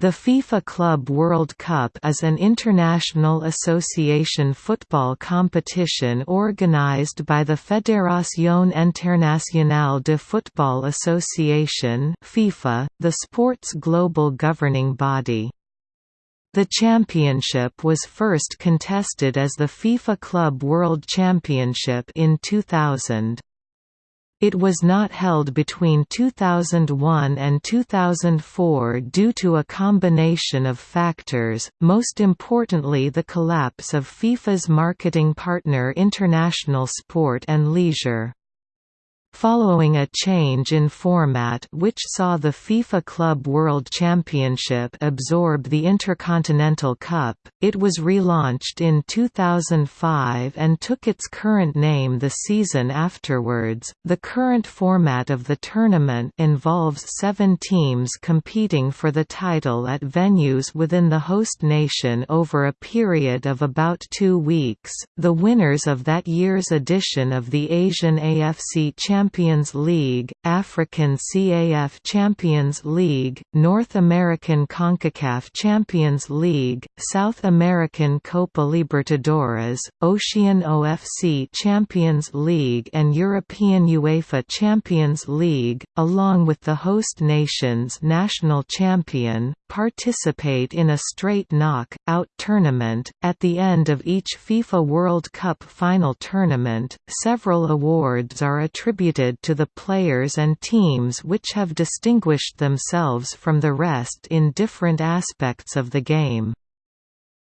The FIFA Club World Cup is an international association football competition organized by the Fédération Internationale de Football Association FIFA, the sport's global governing body. The championship was first contested as the FIFA Club World Championship in 2000. It was not held between 2001 and 2004 due to a combination of factors, most importantly the collapse of FIFA's marketing partner International Sport and Leisure. Following a change in format which saw the FIFA Club World Championship absorb the Intercontinental Cup, it was relaunched in 2005 and took its current name the season afterwards. The current format of the tournament involves seven teams competing for the title at venues within the host nation over a period of about two weeks. The winners of that year's edition of the Asian AFC Championship Champions League, African CAF Champions League, North American CONCACAF Champions League, South American Copa Libertadores, Ocean OFC Champions League and European UEFA Champions League, along with the host nation's national champion, participate in a straight knock-out tournament. At the end of each FIFA World Cup final tournament, several awards are attributed to the players and teams which have distinguished themselves from the rest in different aspects of the game.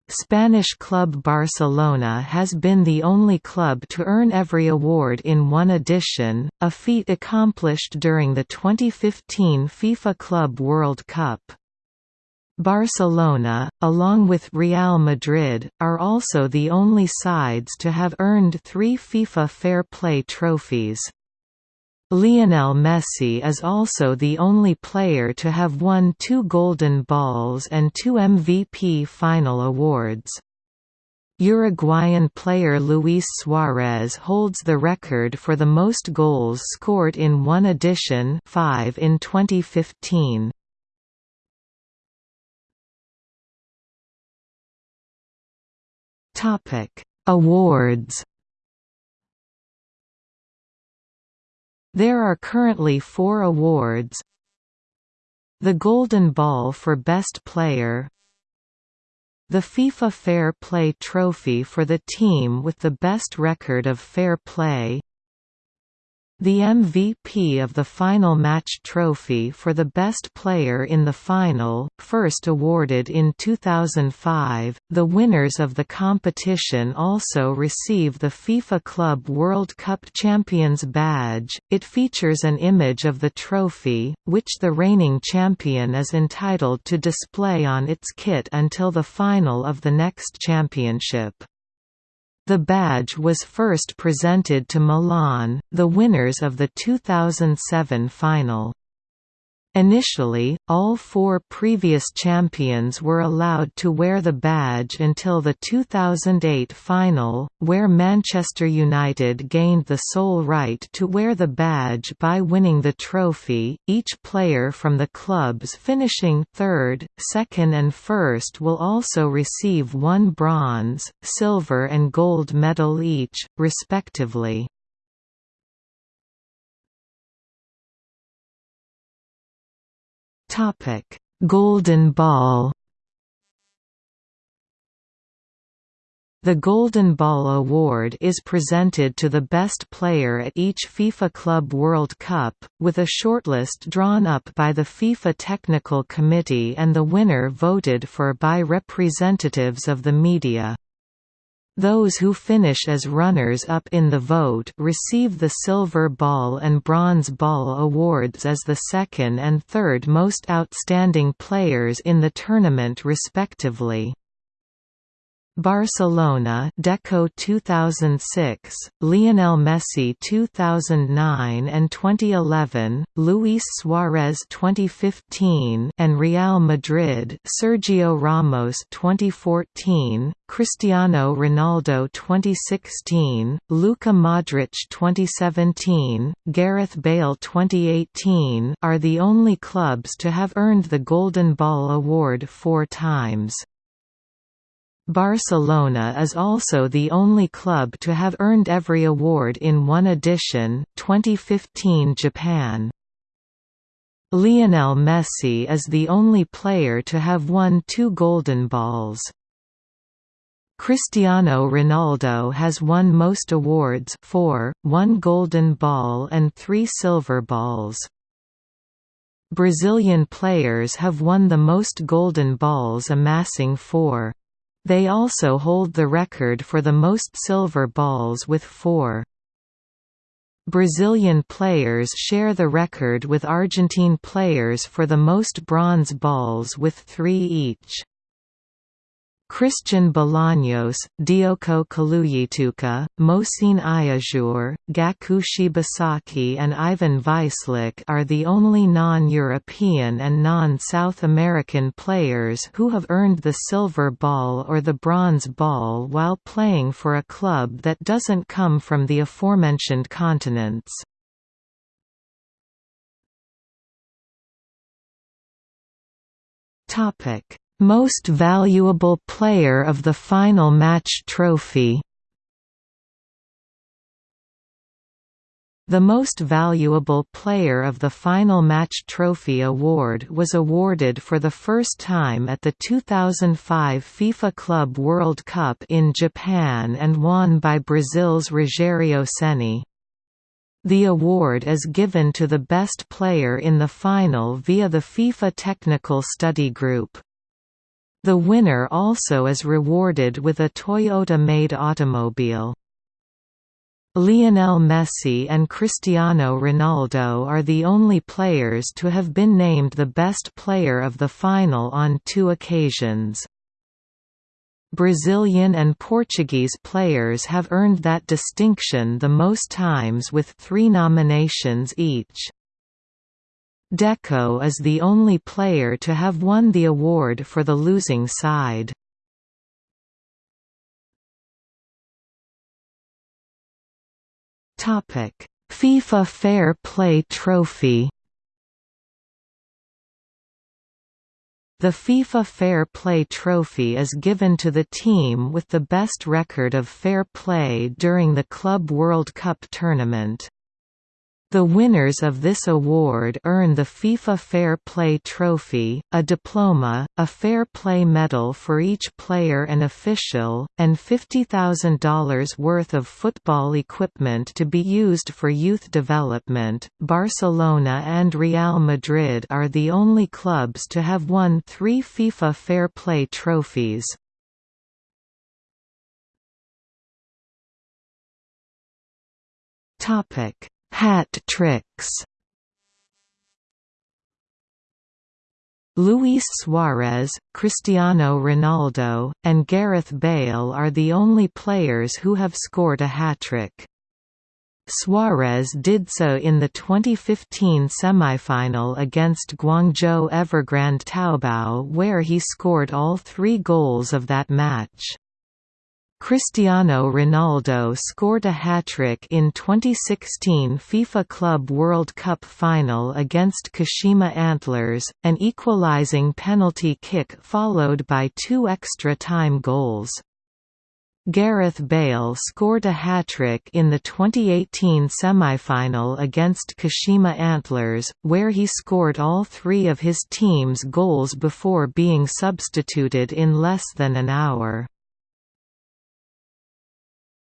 Spanish club Barcelona has been the only club to earn every award in one edition, a feat accomplished during the 2015 FIFA Club World Cup. Barcelona, along with Real Madrid, are also the only sides to have earned three FIFA Fair Play trophies. Lionel Messi is also the only player to have won two Golden Balls and two MVP final awards. Uruguayan player Luis Suarez holds the record for the most goals scored in one edition 5 in 2015. Topic: Awards. There are currently four awards. The Golden Ball for Best Player The FIFA Fair Play Trophy for the team with the best record of fair play the MVP of the final match trophy for the best player in the final, first awarded in 2005. The winners of the competition also receive the FIFA Club World Cup Champions badge. It features an image of the trophy, which the reigning champion is entitled to display on its kit until the final of the next championship. The badge was first presented to Milan, the winners of the 2007 final. Initially, all four previous champions were allowed to wear the badge until the 2008 final, where Manchester United gained the sole right to wear the badge by winning the trophy. Each player from the clubs finishing third, second, and first will also receive one bronze, silver, and gold medal each, respectively. Topic: Golden Ball. The Golden Ball Award is presented to the best player at each FIFA Club World Cup, with a shortlist drawn up by the FIFA Technical Committee and the winner voted for by representatives of the media. Those who finish as runners-up in the vote receive the Silver Ball and Bronze Ball awards as the second and third most outstanding players in the tournament respectively. Barcelona Deco 2006, Lionel Messi 2009 and 2011, Luis Suarez 2015 and Real Madrid Sergio Ramos 2014, Cristiano Ronaldo 2016, Luka Modric 2017, Gareth Bale 2018 are the only clubs to have earned the Golden Ball award four times. Barcelona is also the only club to have earned every award in one edition 2015 Japan. Lionel Messi is the only player to have won two Golden Balls. Cristiano Ronaldo has won most awards four, one Golden Ball and three Silver Balls. Brazilian players have won the most Golden Balls amassing four. They also hold the record for the most silver balls with four. Brazilian players share the record with Argentine players for the most bronze balls with three each. Christian Bolaños, Dioko Kaluyituka, Mohsine Iajour, Gaku Shibasaki and Ivan Vicelich are the only non-European and non-South American players who have earned the silver ball or the bronze ball while playing for a club that doesn't come from the aforementioned continents. Topic most Valuable Player of the Final Match Trophy The Most Valuable Player of the Final Match Trophy award was awarded for the first time at the 2005 FIFA Club World Cup in Japan and won by Brazil's Rogério Ceni. The award is given to the best player in the final via the FIFA Technical Study Group. The winner also is rewarded with a Toyota-made automobile. Lionel Messi and Cristiano Ronaldo are the only players to have been named the best player of the final on two occasions. Brazilian and Portuguese players have earned that distinction the most times with three nominations each. Deco is the only player to have won the award for the losing side. Topic: FIFA Fair Play Trophy The FIFA Fair Play Trophy is given to the team with the best record of fair play during the Club World Cup tournament. The winners of this award earn the FIFA Fair Play Trophy, a diploma, a Fair Play medal for each player and official, and $50,000 worth of football equipment to be used for youth development. Barcelona and Real Madrid are the only clubs to have won three FIFA Fair Play trophies. Topic Hat tricks Luis Suarez, Cristiano Ronaldo, and Gareth Bale are the only players who have scored a hat-trick. Suarez did so in the 2015 semifinal against Guangzhou Evergrande Taobao where he scored all three goals of that match. Cristiano Ronaldo scored a hat-trick in 2016 FIFA Club World Cup final against Kashima Antlers, an equalizing penalty kick followed by two extra-time goals. Gareth Bale scored a hat-trick in the 2018 semi-final against Kashima Antlers, where he scored all three of his team's goals before being substituted in less than an hour.